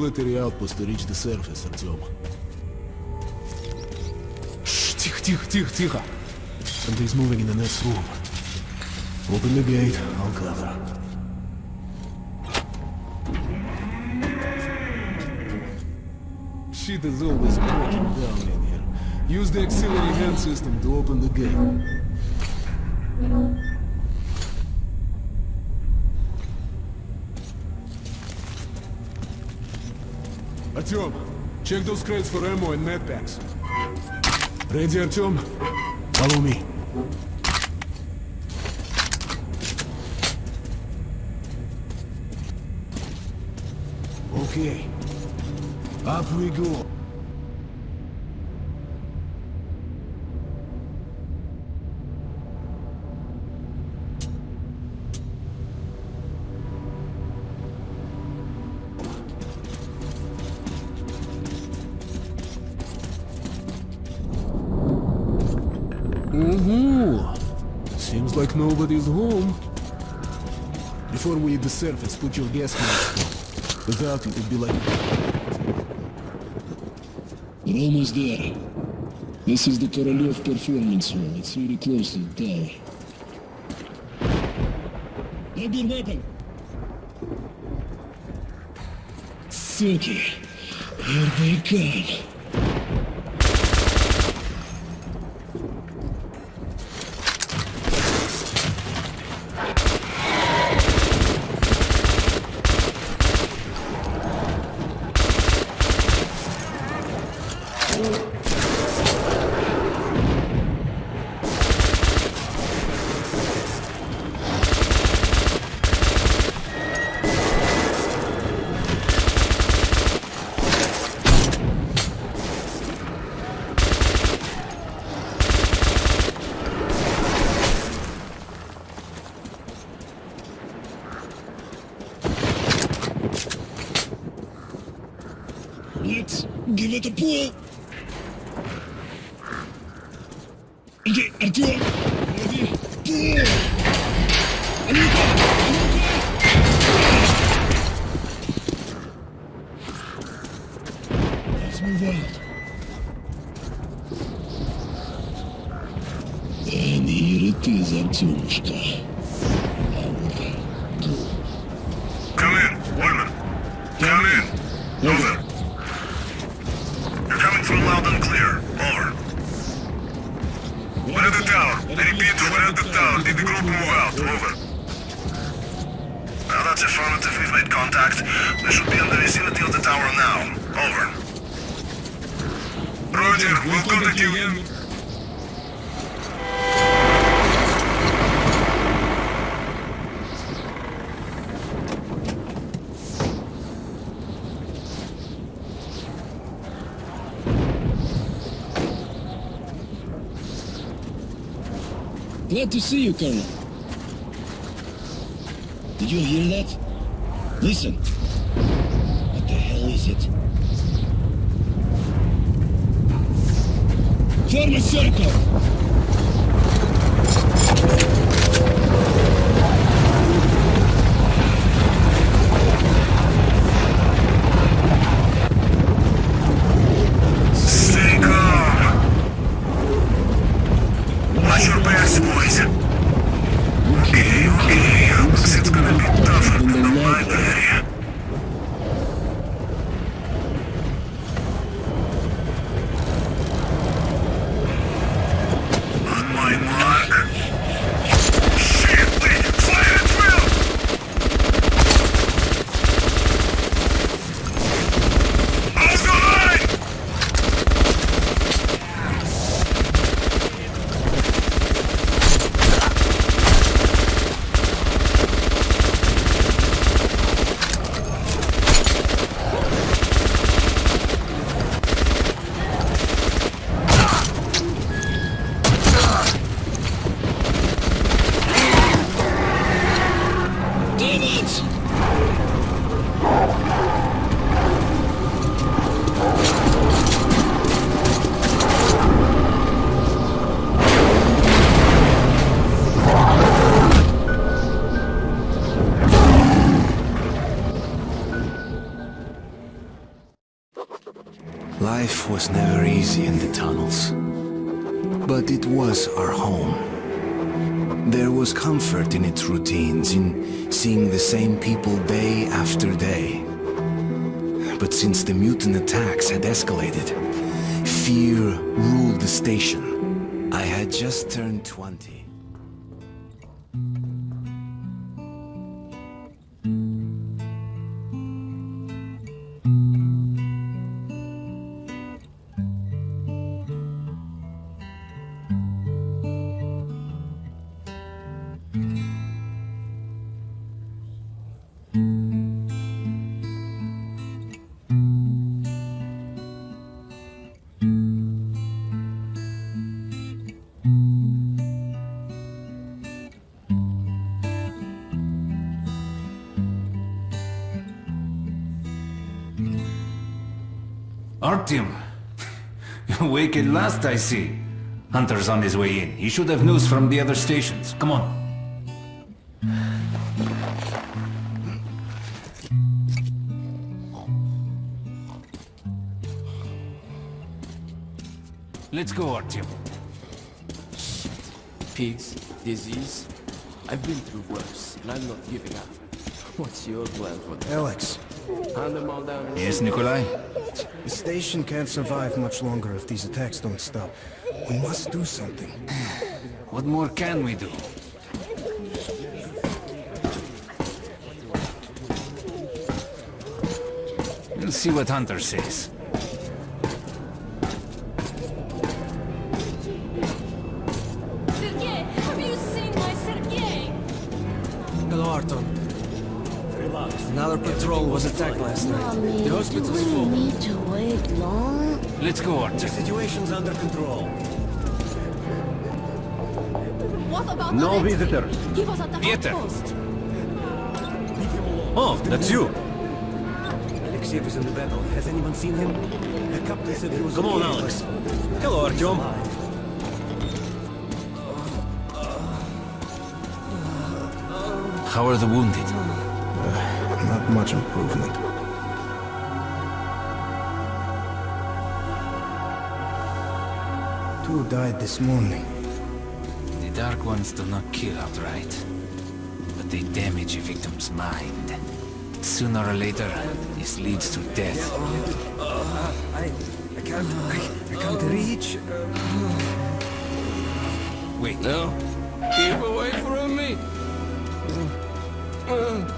military outpost to reach the surface, Artyom. Shh, тихо, тихо, тихо, тихо. Something's moving in the next room. Open the gate, I'll cover. Shit is always breaking down in here. Use the auxiliary hand system to open the gate. Artyom, check those crates for ammo and med packs. Ready, Artyom? Follow me. Okay. Up we go. It, it'd be like... We're almost there. This is the Korolev Performance Hall. It's really close to the tower. Grab your weapon! Suki! Here Glad to see you, Colonel. Did you hear that? Listen. What the hell is it? Form a circle! Watch your backs, boys. Okay, okay. Looks it's gonna be tougher than the library. Our home. There was comfort in its routines, in seeing the same people day after day. But since the mutant attacks had escalated, fear ruled the station. I had just turned 20. Awake last, I see. Hunter's on his way in. He should have news from the other stations. Come on. Let's go, Artyom. Pigs, disease. I've been through worse, and I'm not giving up. What's your plan for them? Alex, Hand them all down and Yes, Nikolai? the station can't survive much longer if these attacks don't stop. We must do something. What more can we do? We'll see what Hunter says. Another patrol was attacked last night. Oh, Mommy, The hospital's do we full. need to wait long? Let's go, Artyom. Situation's under control. What about No Alexei? visitors. He was at the Peter. outpost. Oh, that's you. Alexei was in the battle. Has anyone seen him? The captain said he was Come on, Alex. Hello, Artyom. Uh, uh, uh, How are the wounded? Not much improvement. Two died this morning. The Dark Ones do not kill outright, but they damage a victim's mind. Sooner or later, this leads to death. I, I can't, I, I can't reach. Wait, No. Keep away from me! What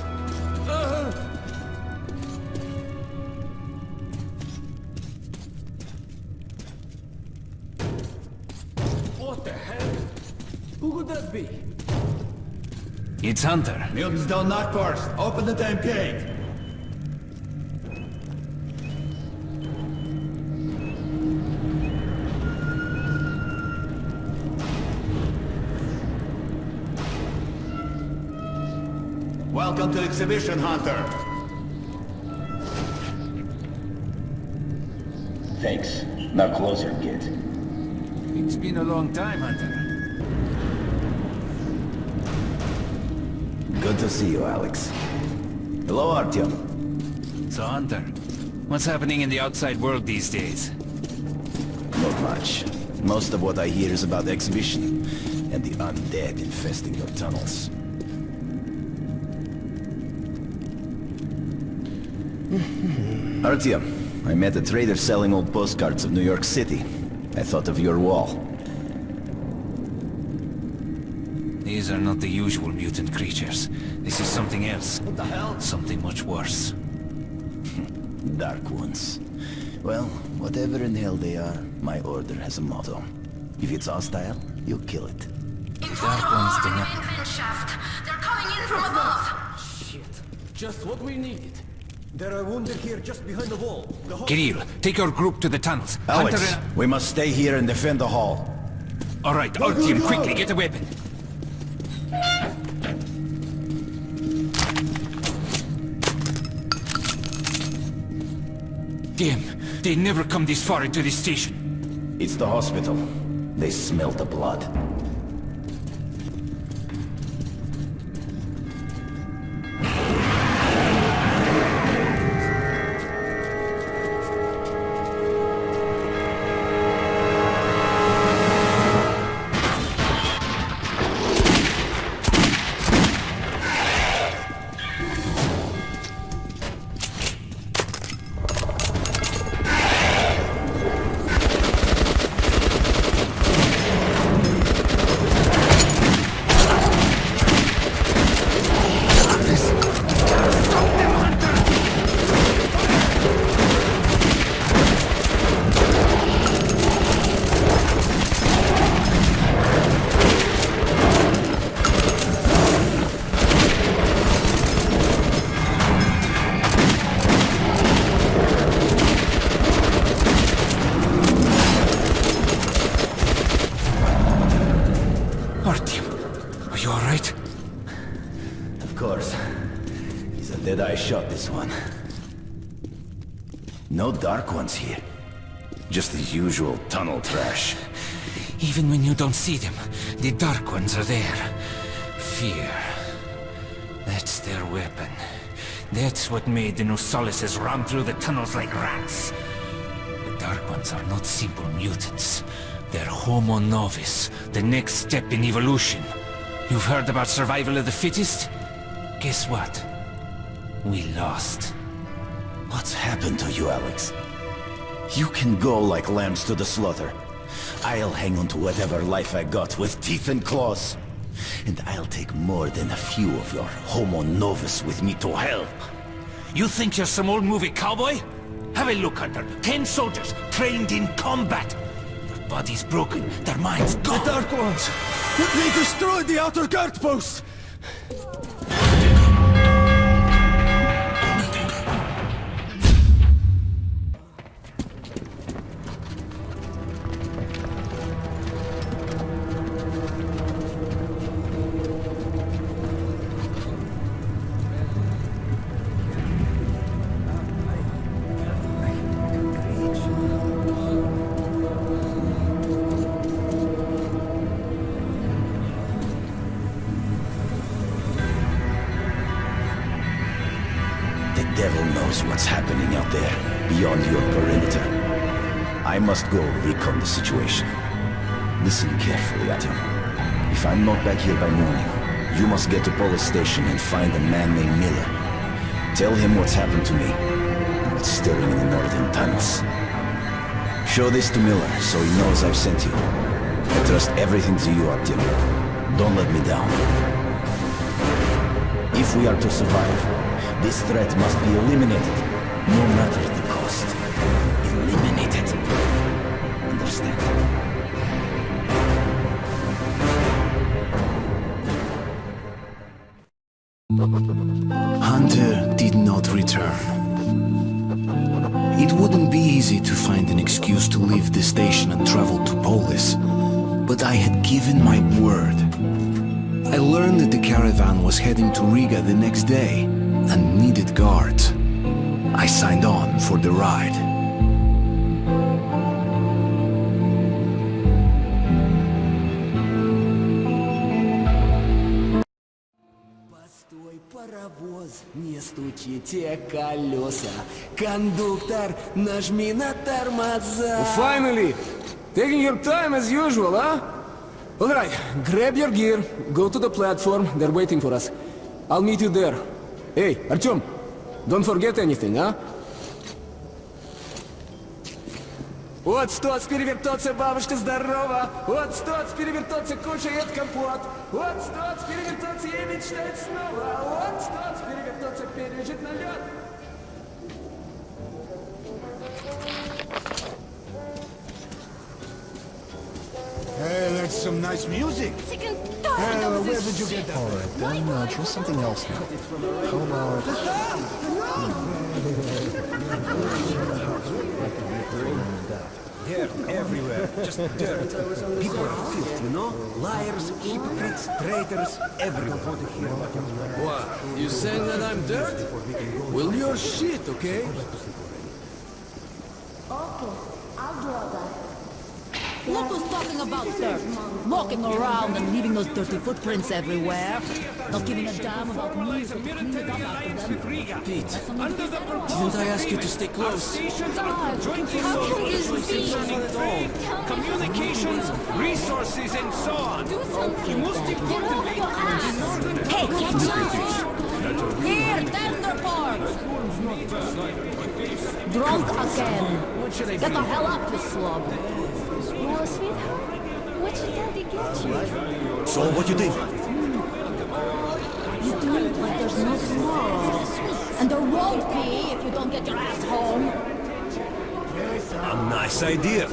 it's Hunter. Mutants don't knock first. Open the damn gate. Welcome to Exhibition Hunter. Thanks. Now closer, kid. It's been a long time, Hunter. To see you, Alex. Hello, Artyom. So, Hunter, what's happening in the outside world these days? Not much. Most of what I hear is about the exhibition and the undead infesting your tunnels. Artyom, I met a trader selling old postcards of New York City. I thought of your wall. These are not the usual mutant creatures. This is something else. What the hell? Something much worse. Dark ones. Well, whatever in hell they are, my order has a motto. If it's hostile, you kill it. Dark ones do not... They're coming in from above. Shit. Just what we needed. There are wounded here just behind the wall. The whole Kirill, take your group to the tunnels. Alex, Hunter... we must stay here and defend the hall. All right, our team, quickly, get a weapon. Damn, they never come this far into the station. It's the hospital. They smell the blood. Ones here. Just the usual tunnel trash. Even when you don't see them, the Dark Ones are there. Fear. That's their weapon. That's what made the Nosalises run through the tunnels like rats. The Dark Ones are not simple mutants. They're Homo Novus, the next step in evolution. You've heard about survival of the fittest? Guess what? We lost. What's happened to you, Alex? You can go like lambs to the slaughter. I'll hang on to whatever life I got with teeth and claws. And I'll take more than a few of your homo novus with me to help. You think you're some old movie cowboy? Have a look, Hunter. Ten soldiers, trained in combat. Their bodies broken, their minds gone. The Dark Ones! They destroyed the outer guard post! Knows what's happening out there, beyond your perimeter. I must go recon the situation. Listen carefully, Artyom. If I'm not back here by morning, you must get to Polis station and find a man named Miller. Tell him what's happened to me, and what's stirring in the northern tunnels. Show this to Miller, so he knows I've sent you. I trust everything to you, Artyom. Don't let me down. If we are to survive, this threat must be eliminated, no matter the cost. Eliminated. Understand? Hunter did not return. It wouldn't be easy to find an excuse to leave the station and travel to Polis, but I had given my word. I learned that the caravan was heading to Riga the next day ride. Постой, паровоз, не стучите колеса. Кондуктор, нажми на тормоза. Finally! Taking your time as usual, huh? Alright, grab your gear, go to the platform, they're waiting for us. I'll meet you there. Hey, Artyom, don't forget anything, huh? Вот стоц перевертоться, бабушка здорова! Вот стоц перевертоться, кушает компот! Вот стоц перевертоться, ей мечтает снова! Вот стоц перевертоться, пережить налет! Hey, that's some nice music. Uh, of where did you get that? Alright, then uh, try something else now. How about... Dirt everywhere. Just dirt. People are filth, you know? Liars, hypocrites, traitors, everywhere. What? You saying that I'm dirt? Well, you're shit, okay? Okay, I'll draw that. Look who's talking about dirt. Walking around and leaving those dirty footprints everywhere. Not giving a damn about me to clean it up after them. Pete, didn't I ask you to stay close? God, how can this be? Communications, resources, and so on. Do something. Get off your ass. Hey, catch up. Here, tender parts. Drunk again. Get the hell up, you slug. Well, sweetheart, what should daddy get you? So what you think? You do it like there's no tomorrow. And there won't be if you don't get your ass home. A nice idea.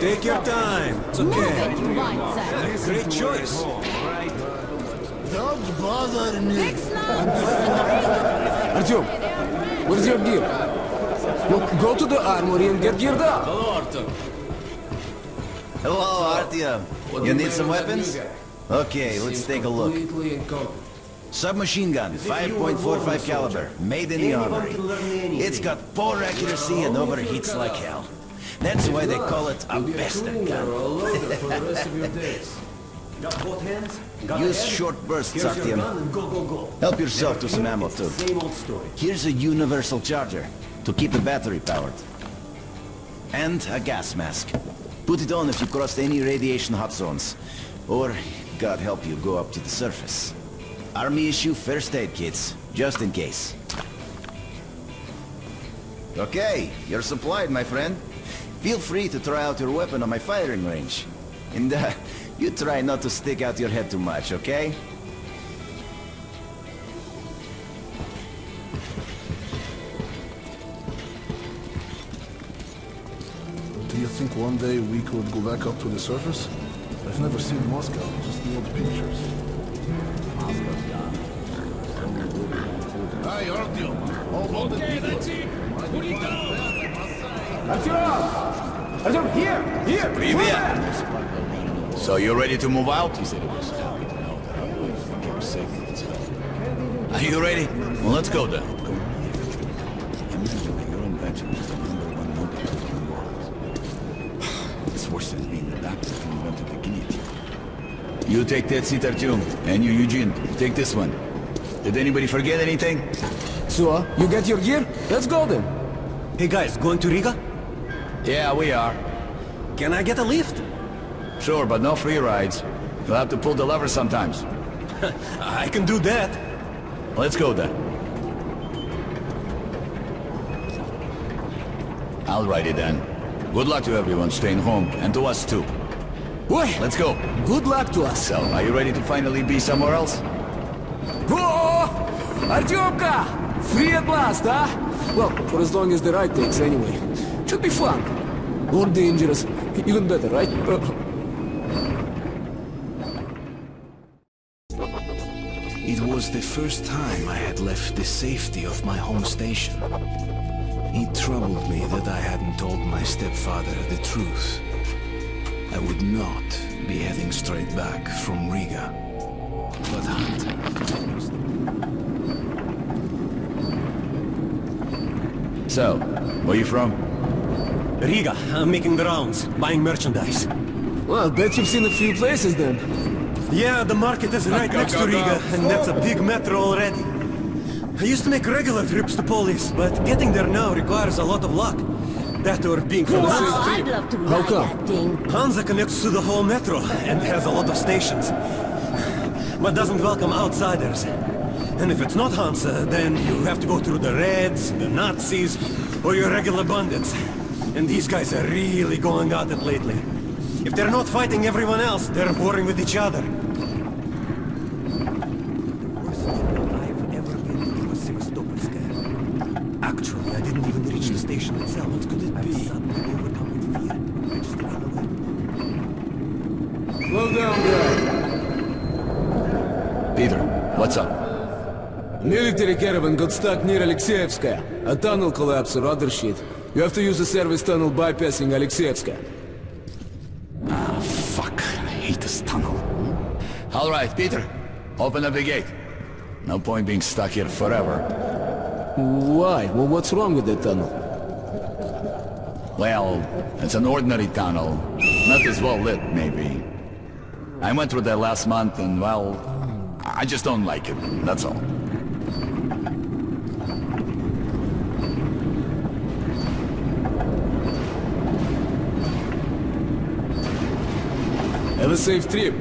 Take your time. It's Move okay. it, you white. Great choice. Don't bother me. Big snap. Artyom, where's your gear? Look, go to the armory and get geared up. Hello, Artyom. You need some weapons? Okay, let's take a look. Submachine gun, 5.45 caliber, made in the armory. It's got poor accuracy and overheats like hell. That's why they call it a bastard gun. Got both hands? Got Use short bursts, Artyom. go, go, go. Help yourself to some ammo too. Same old story. Here's a universal charger to keep the battery powered. And a gas mask. Put it on if you crossed any radiation hot zones. Or, God help you, go up to the surface. Army issue first aid kits, just in case. Okay, you're supplied, my friend. Feel free to try out your weapon on my firing range. And uh, you try not to stick out your head too much, okay? think one day we could go back up to the surface? I've never seen Moscow, just the old pictures. Hi, Artyom. All loaded okay, that's it. Put it down. Артем! Артем, here! Here! Привет! So you ready to move out? He said it was happy to know that I would get safe from its help. Are you ready? Well, let's go then. You take that seat, Artyom. And you, Eugene, take this one. Did anybody forget anything? So, you get your gear? Let's go then. Hey guys, going to Riga? Yeah, we are. Can I get a lift? Sure, but no free rides. You'll have to pull the lever sometimes. I can do that. Let's go then. I'll ride it then. Good luck to everyone staying home, and to us too. Oi! Let's go. Good luck to us. So, are you ready to finally be somewhere else? Whoa! Artyomka! Free at last, huh? Well, for as long as the ride takes anyway. Should be fun. More dangerous. Even better, right? Uh, It was the first time I had left the safety of my home station. It troubled me that I hadn't told my stepfather the truth. I would not be heading straight back from Riga, but hunting. So, where are you from? Riga, I'm making the rounds, buying merchandise. well, I bet you've seen a few places then. Yeah, the market is right next to Riga, and that's a big metro already. I used to make regular trips to Polis, but getting there now requires a lot of luck. That or being from the same I'd love to How come? Hansa connects to the whole metro and has a lot of stations, but doesn't welcome outsiders. And if it's not Hansa, then you have to go through the Reds, the Nazis, or your regular bandits. And these guys are really going at it lately. If they're not fighting everyone else, they're warring with each other. Worst thing I've ever been was Sevastopolskaya. Actually, I didn't even reach the station itself. What could it be? Suddenly overcome with fear. I just ran away. Slow down, guy. Peter, what's up? Military caravan got stuck near Alexeyevskaya. A tunnel collapsed or other shit. You have to use the service tunnel bypassing Alexeyevskaya. Ah, fuck. I hate this tunnel. All right, Peter. Open up the gate. No point being stuck here forever. Why? Well, what's wrong with the tunnel? Well, it's an ordinary tunnel. Not as well lit, maybe. I went through there last month and, well, I just don't like it. That's all. Have a safe trip.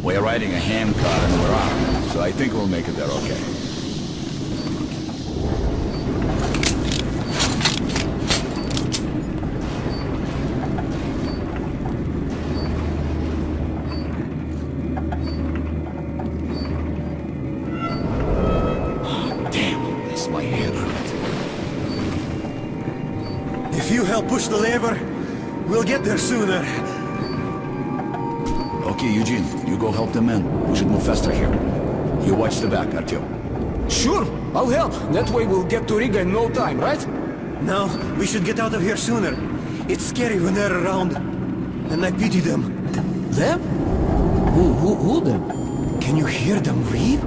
We're riding a hand car and we're armed, so I think we'll make it there okay. The back, Artyom. Sure, I'll help. That way we'll get to Riga in no time, right? No, we should get out of here sooner. It's scary when they're around. And I pity them. Them? Who, who, who them? Can you hear them weep?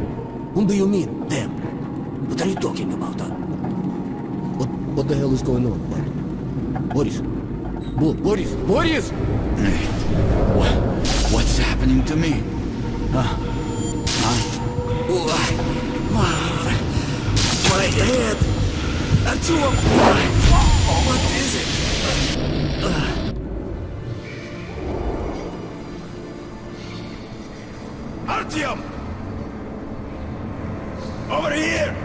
Whom do you mean, them? What are you talking about, huh? What, what the hell is going on, Bud? Boris? Bo Boris? Boris! What, what's happening to me? Huh? Huh? My head! Artyom! What is it? Uh. Artyom! Over here!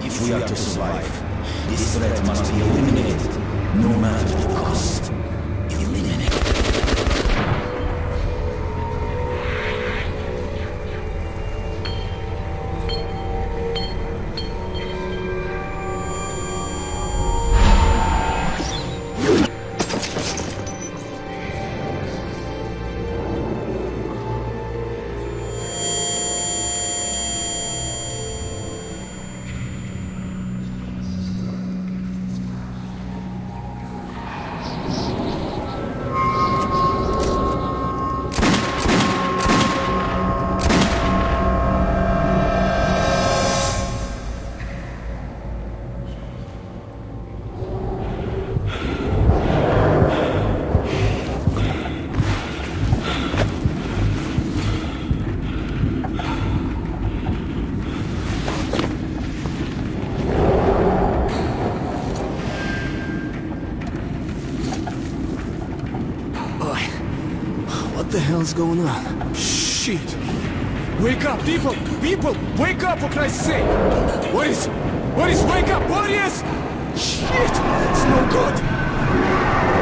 If we are to survive, this threat must be eliminated, what the hell's going on? Shit! Wake up, people! People! Wake up, for Christ's sake! What is... What is... Wake up! What is... Shit! It's no good!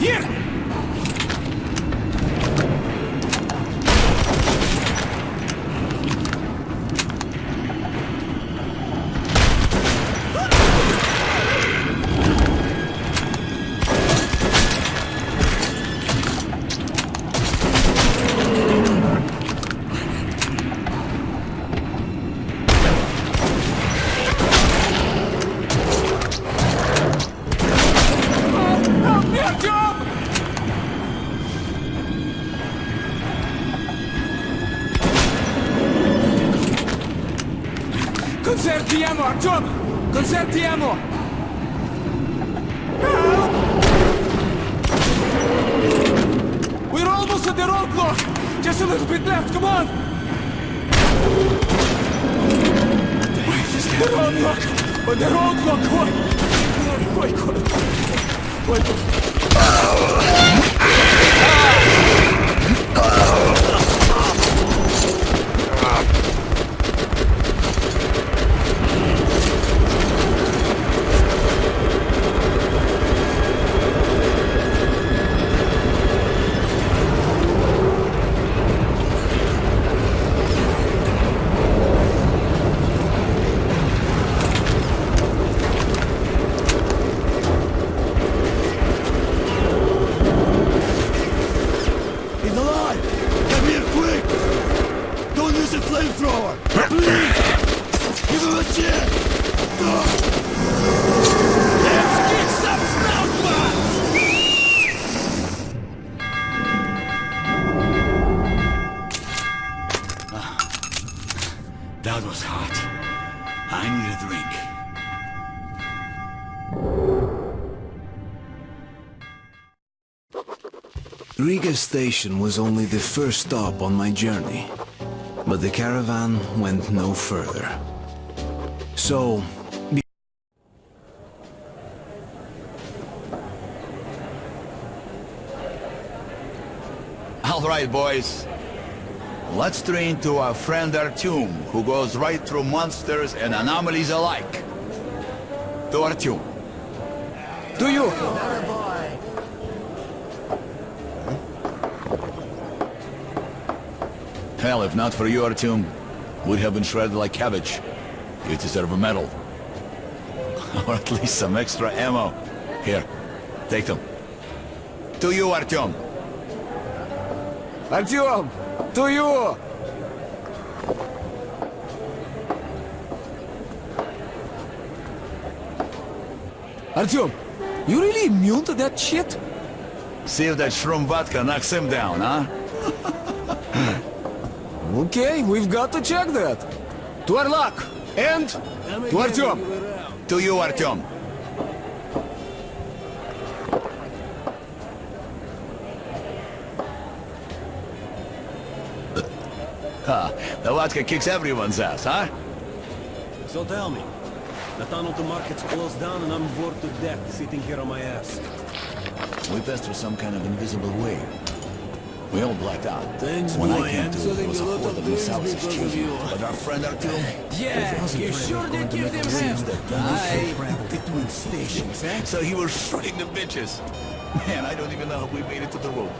Here! Roadblock! Oh, the roadblock! Wait, Riga station was only the first stop on my journey, but the caravan went no further. So, All right, boys. Let's train to our friend Artyom, who goes right through monsters and anomalies alike. To Artyom. To you! Hell, if not for you, we'd have been shredded like cabbage. You deserve a medal. or at least some extra ammo. Here, take them. To you, Artyom! Artyom! To you! Artyom, you really immune to that shit? See if that shroom vodka knocks him down, huh? Okay, we've got to check that. To Arlak, and to Artyom. To you, Artyom. Ah, the vodka kicks everyone's ass, huh? So tell me, the tunnel to market's closed down and I'm bored to death sitting here on my ass. We passed through some kind of invisible wave. We all blacked out. Thanks, when boy. I came I'm to, it was a a lot horde of of things Nosali's because of children. you. But our friend Artyom... Yeah, you sure did give them hell. Aye. between stations, eh? So he was shredding the bitches. Man, I don't even know how we made it to the road.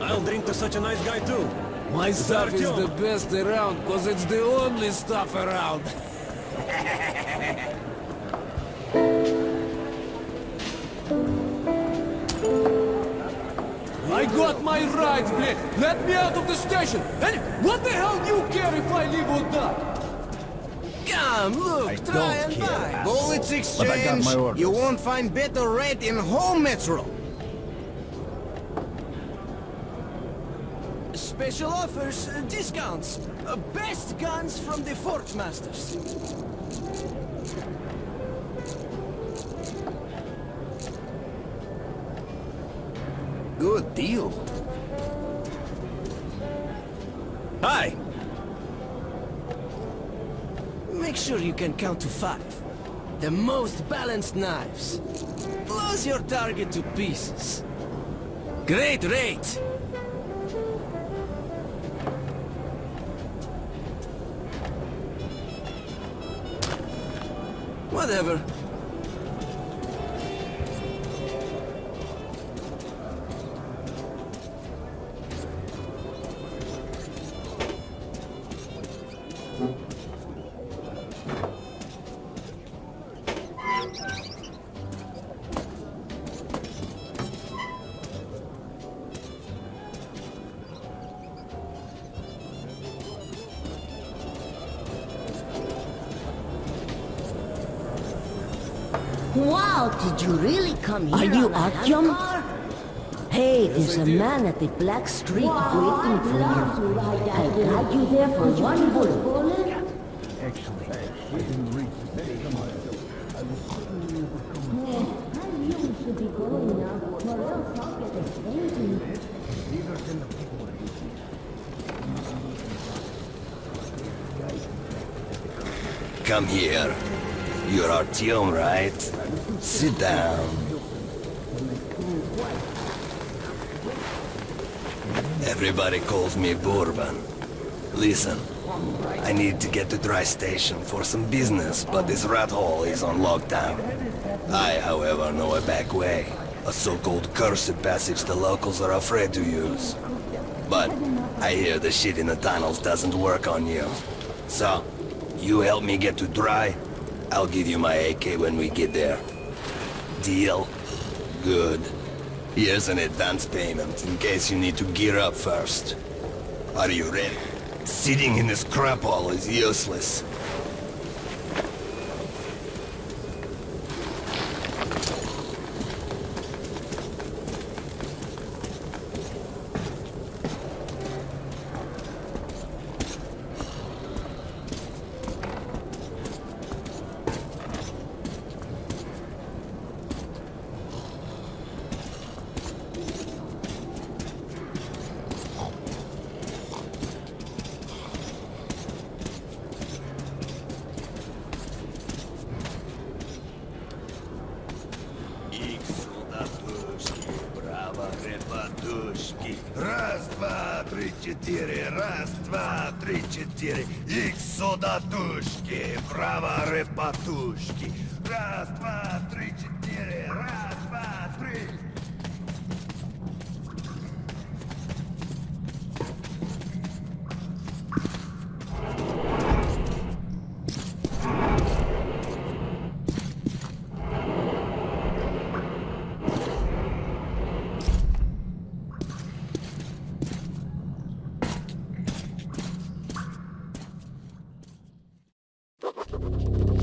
I'll drink to such a nice guy too. My It's stuff is the best around, cause it's the only stuff around. my rights, bleh. Let me out of the station. And what the hell do you care if I live or die? Come, look, try and buy. Bullets But I got exchange. my. You won't find better rate in whole Metro. Special offers, uh, discounts. Uh, best guns from the Fort Masters. Good deal. Hi! Make sure you can count to five. The most balanced knives. Blows your target to pieces. Great rate! Whatever. Come here Are you Artyom? Hey, there's a man at the Black Street waiting for you. I got you there for one bullet. Come here. You're Artyom, right? Sit down. Everybody calls me Bourbon. Listen, I need to get to Dry Station for some business, but this rat hole is on lockdown. I, however, know a back way. A so-called cursed passage the locals are afraid to use. But I hear the shit in the tunnels doesn't work on you. So, you help me get to Dry, I'll give you my AK when we get there. Deal? Good. Here's an advance payment in case you need to gear up first. Are you ready? Sitting in this crap hole is useless.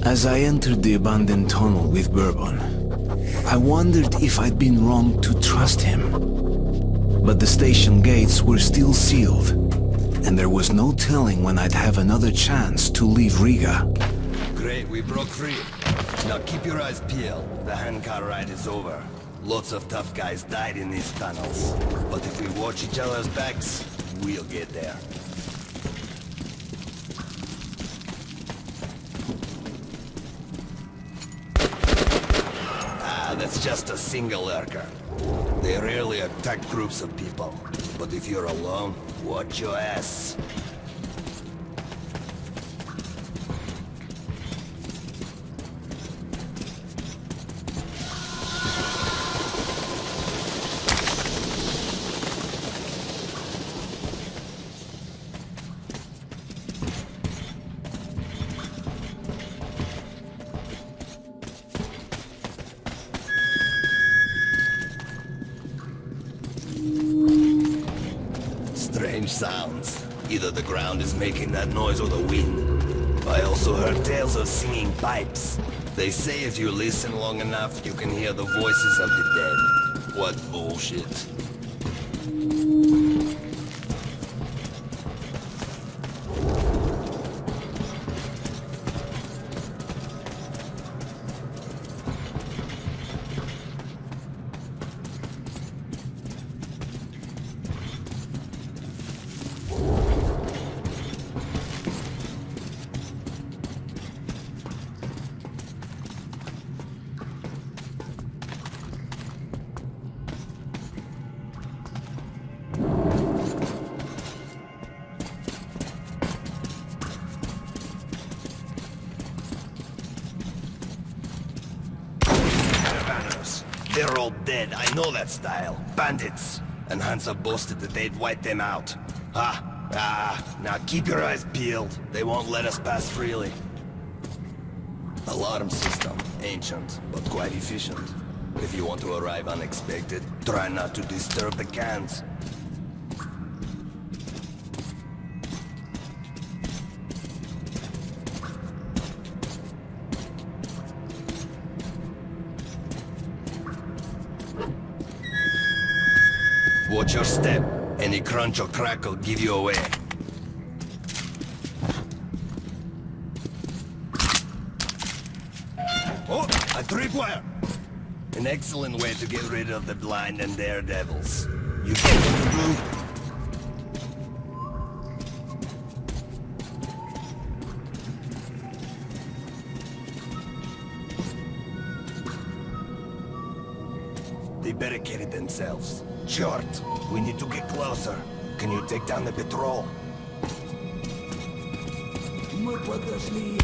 As I entered the abandoned tunnel with Bourbon, I wondered if I'd been wrong to trust him. But the station gates were still sealed, and there was no telling when I'd have another chance to leave Riga. Great, we broke free. Now keep your eyes peeled. The handcar ride is over. Lots of tough guys died in these tunnels. But if we watch each other's backs, we'll get there. Just a single lurker. They rarely attack groups of people. But if you're alone, watch your ass. Pipes. They say if you listen long enough, you can hear the voices of the dead. What bullshit. Know that style. Bandits. And Hansa boasted that they'd wipe them out. Ah, ah, now keep your eyes peeled. They won't let us pass freely. Alarm system. Ancient, but quite efficient. If you want to arrive unexpected, try not to disturb the cans. Your step. Any crunch or crack will give you away. Oh, a tripwire! An excellent way to get rid of the blind and daredevils. You get what to? капитана Петрова. Мы подошли.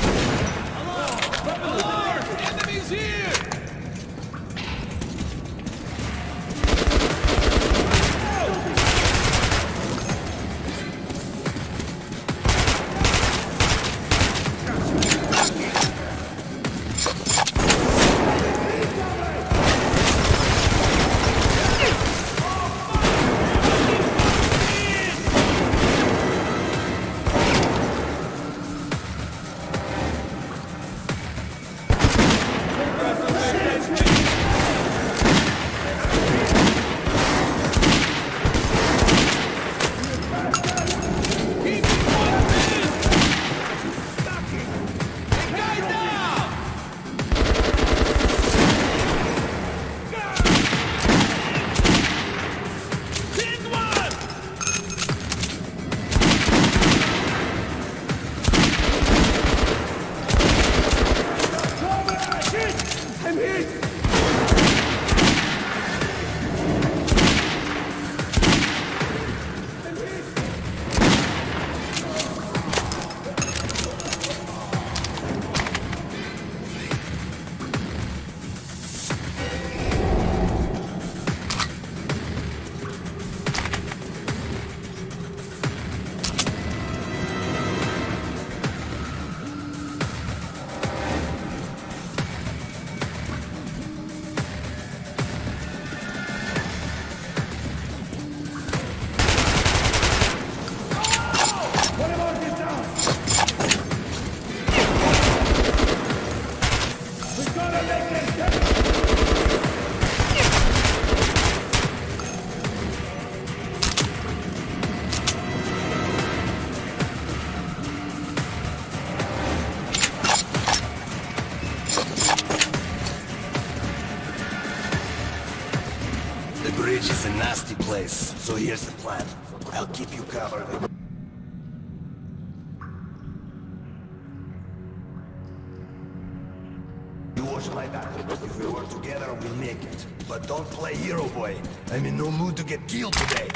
So here's the plan. I'll keep you covered. You watch my back. If we work together, we'll make it. But don't play hero boy. I'm in no mood to get killed today.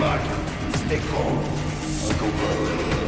Here is calm.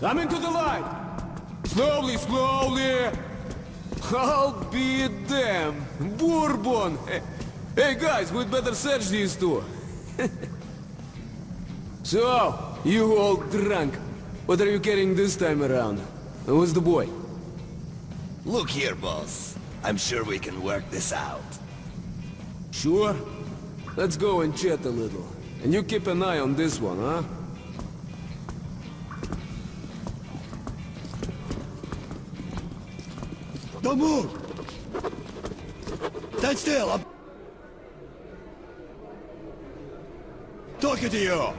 Come into the light. Slowly, slowly. I'll be damn. Bourbon. Hey, guys, we'd better search these two. so, you all drunk. What are you carrying this time around? Who's the boy? Look here, boss. I'm sure we can work this out. Sure? Let's go and chat a little. And you keep an eye on this one, huh? Don't move! Stand still! I'm talking to you!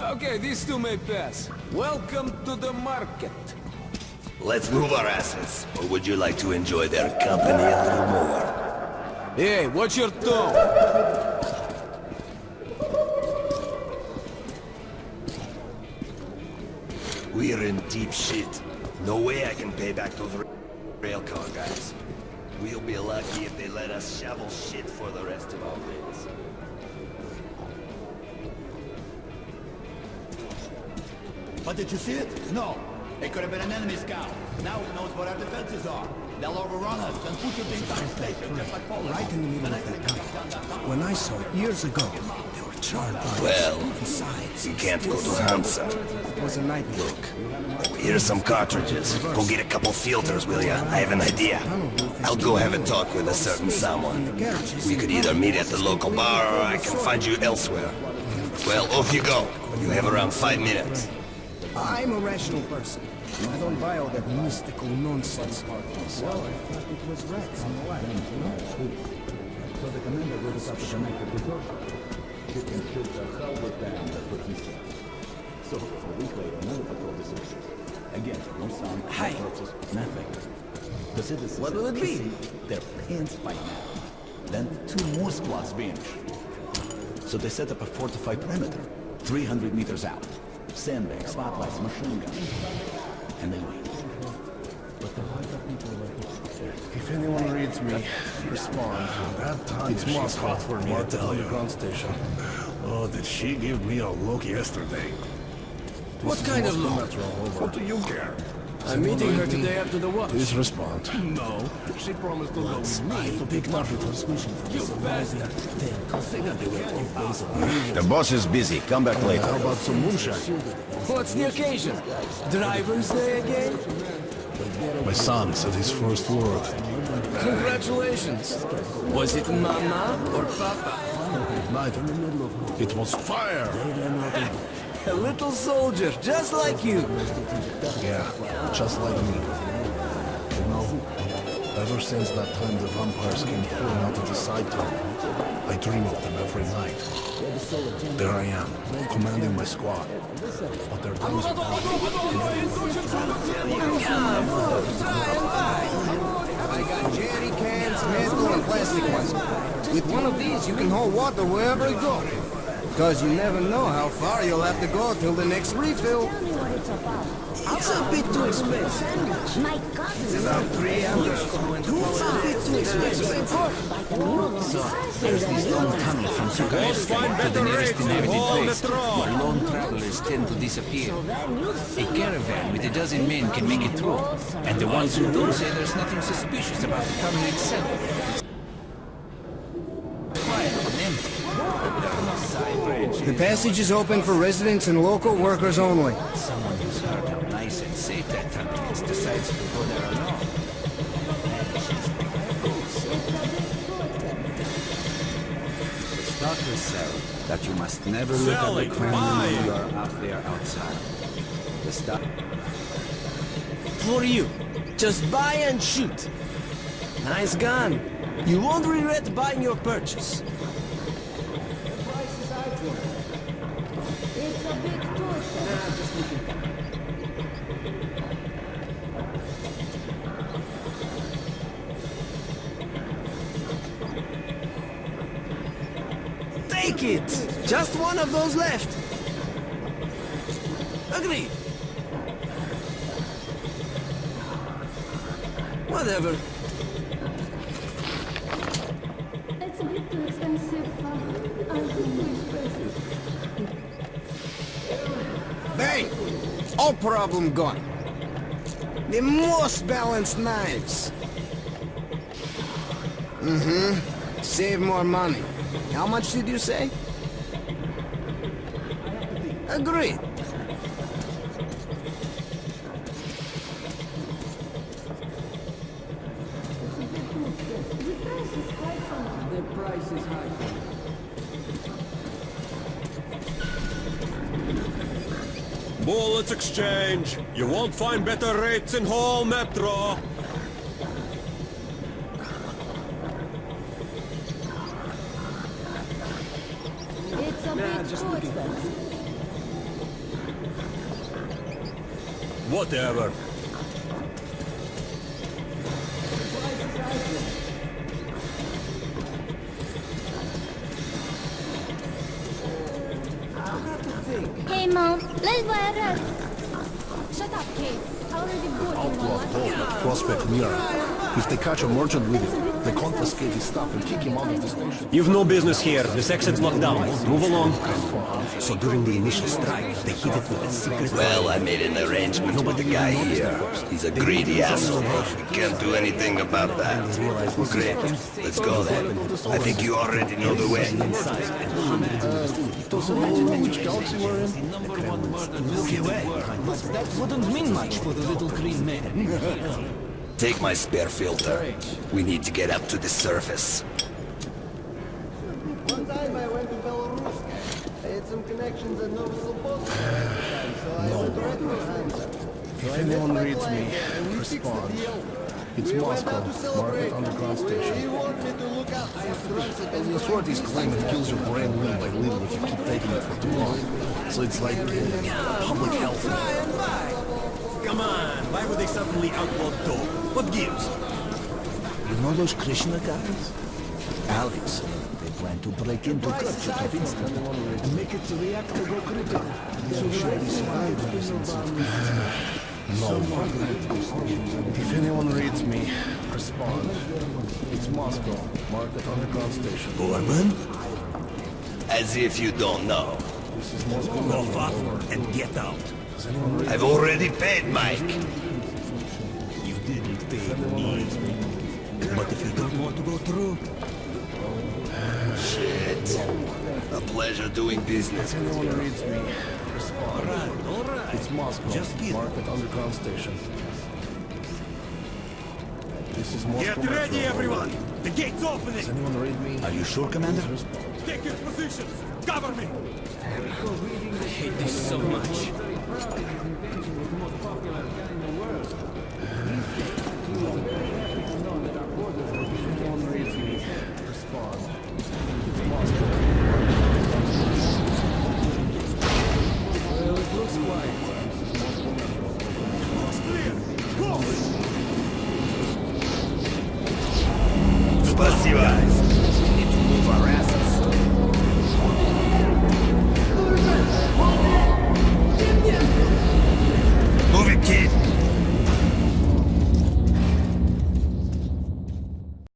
Okay, these two may pass. Welcome to the market. Let's move our asses. Or would you like to enjoy their company a little more? Hey, what's your tone? We're in deep shit. No way I can pay back those ra- railcar guys. We'll be lucky if they let us shovel shit for the rest of our days. But did you see it? No. It could have been an enemy scout. Now it knows what our defenses are. They'll overrun us and put your things on station, just like Poland. Right in the middle of that tunnel. When I saw it years ago, there were charred bodies. Well, Besides, You can't go to Hansa. It was a nightmare. Look, here's some cartridges. Go get a couple filters, will ya? I have an idea. I'll go have a talk with a certain someone. We could either meet at the local bar or I can find you elsewhere. Well, off you go. You have around five minutes. I'm a rational person. I don't buy all that mystical nonsense. So I thought it was rats on the line. So the commander will up to connect to Georgia. Chicken ships are held with them, that's what he said. So, a week later, another patrol disappears. Again, no sound, no Hi. corpses, nothing. The citizens What will it be? pissing Their pants by now. Then two more squads vanish. So they set up a fortified perimeter, 300 meters out. Sandbags, spotlights, machine guns. And they wait. But the Haida people are If anyone reads me, respond. That time It's she Moscow fought for me to marked tell you. the ground station. Oh, did she give me a look yesterday? What kind of look? What do you care? I'm meeting her today after the watch. Please respond. No, she promised to go with me to picked up a transmission from You bastard! The boss is busy. Come back later. How about some moonshine? What's the occasion? Driver's Day again? My son said his first word. Congratulations! Was it Mama or Papa? Neither. It was fire! A little soldier, just like you. Yeah, just like me. You know, ever since that time the vampires came pouring out of the side tunnel, I dream of them every night. There I am, commanding my squad. But their guns are I got jerry cans, metal, and plastic ones. With one of these, you can hold water wherever you go. Because you never know how far you'll have to go till the next refill. It's a bit too expensive. My cousin It's about three hours. It's a bit too expensive. So, there's this long tunnel from Sukarevsk to the nearest inhabited place, where lone travelers tend to disappear. A caravan with a dozen men can make it through, and the ones who do say there's nothing suspicious about the tunnel itself. Quiet and empty. There are no side branches. The passage is open for residents and local workers only. Someone who's heard how nice and safe that tunnel is decides to go there alone. It's doctors say that you must never look at the crane when you are up there outside. The stuff. For you. Just buy and shoot. Nice gun. You won't regret buying your purchase. Just one of those left. Agreed. Whatever. It's a bit too expensive. Uh, we Bang! All problem gone. The most balanced knives. Mm-hmm. Save more money. How much did you say? Agreed. The price is high. Bullets exchange. You won't find better rates in whole Metro. Stuff and kick him out of the station. You've no business here. This exit's locked down. Move along. So during the initial strike, they hid it with a secret... Well, I made an arrangement with the guy here. He's a greedy asshole. We can't do anything about that. Great. Let's go then. I think you already know the way. Doesn't which galaxy we're in. Milky Way. That wouldn't mean much for the little green man. Take my spare filter. We need to get up to the surface. One time I went to Belarus. I had some connections and no supposed so I Hansa. If anyone reads me, respond. It's Moscow, Market Underground He Station. wanted me to look out at The authorities claim it kills your brain little by little if you keep taking it for too long. So it's like uh, public health. Come on, why would they suddenly outlaw dope? What gives? You know those Krishna guys? Alex, they plan to break into Kurchatov and make it its reactor go critical. So surely survive No. If anyone reads me, respond. It's Moscow, Market Underground Station. Borman? As if you don't know. This is Moscow. Go fuck and get out. Does anyone read I've already paid Mike. You didn't pay me. But if you don't want to go through, Shit. A pleasure doing business If with anyone you. reads me, respond. all right. It's Moscow, Just get- Market Underground Station. This is Moscow. Get ready, Metro. everyone! The gate's Does opening! anyone read me? Are you sure, Commander? Take your positions! Cover me! I hate this so much. If